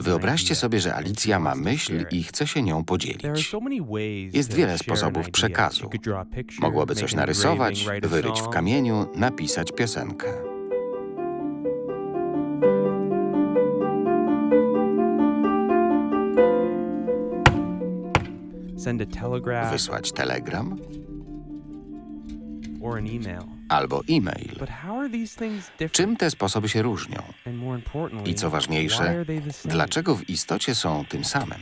Wyobraźcie sobie, że Alicja ma myśl i chce się nią podzielić. Jest wiele sposobów przekazu. Mogłoby coś narysować, wyryć w kamieniu, napisać piosenkę. Wysłać telegram or an email. Albo e-mail. Czym te sposoby się różnią? I co ważniejsze, dlaczego w istocie są tym samym?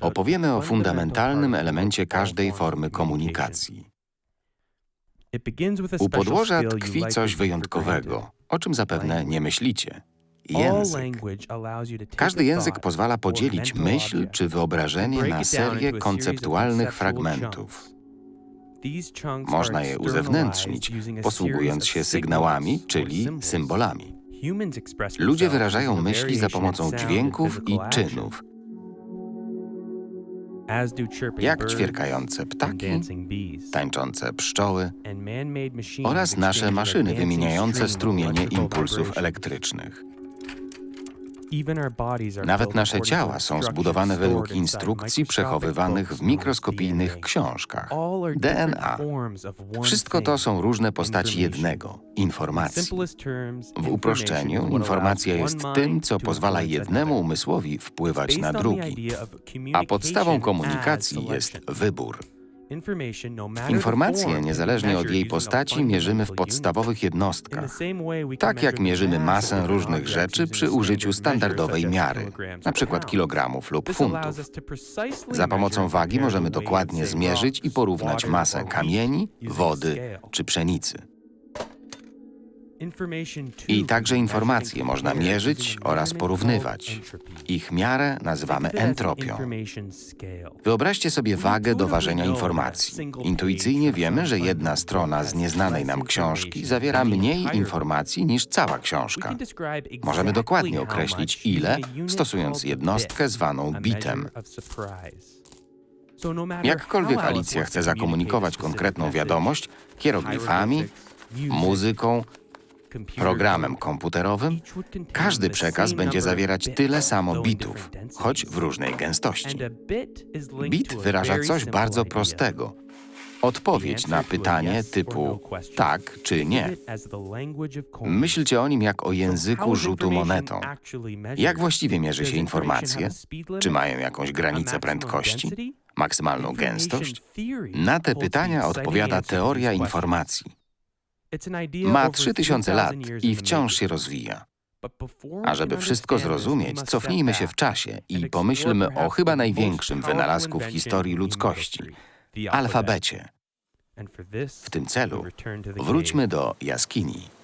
Opowiemy o fundamentalnym fundamental elemencie każdej formy komunikacji. U podłoża tkwi coś wyjątkowego, o czym zapewne nie myślicie. Język. Każdy język pozwala podzielić myśl czy wyobrażenie na serię konceptualnych fragmentów. Można je uzewnętrznić, posługując się sygnałami, czyli symbolami. Ludzie wyrażają myśli za pomocą dźwięków i czynów, jak ćwierkające ptaki, tańczące pszczoły oraz nasze maszyny wymieniające strumienie impulsów elektrycznych. Nawet nasze ciała są zbudowane według instrukcji przechowywanych w mikroskopijnych książkach. DNA. Wszystko to są różne postaci jednego In informacji. W uproszczeniu, informacja jest tym, co pozwala jednemu umysłowi wpływać na drugi. A podstawą komunikacji jest wybór. No form, niezależnie od jej postaci, mierzymy w podstawowych jednostkach. Tak jak mierzymy masę różnych rzeczy przy użyciu standardowej miary, pounds. kilogramów lub funtów. Za pomocą wagi możemy dokładnie zmierzyć i porównać masę kamieni, wody czy pszenicy. I także informacje można mierzyć oraz porównywać. Ich miarę nazywamy entropią. Wyobraźcie sobie wagę do ważenia informacji. Intuicyjnie wiemy, że jedna strona z nieznanej nam książki zawiera mniej informacji niż cała książka. Możemy dokładnie określić ile, stosując jednostkę zwaną bitem. no Jakkolwiek Alicja chce zakomunikować konkretną wiadomość, hieroglifami, muzyką, programem komputerowym, każdy przekaz będzie zawierać tyle samo bitów, choć w różnej gęstości. Bit wyraża coś bardzo prostego. Odpowiedź na pytanie no typu question. tak czy nie. Myślcie o nim jak o języku rzutu monetą. Jak właściwie mierzy się informacje? Czy mają jakąś granicę prędkości? Maksymalną gęstość? Na te pytania odpowiada teoria informacji. Ma over 3000 lat 3000 years i wciąż się rozwija. A żeby wszystko zrozumieć, cofnijmy się w czasie i pomyślmy o chyba największym wynalazku w historii ludzkości alfabecie. W tym celu wróćmy do jaskini.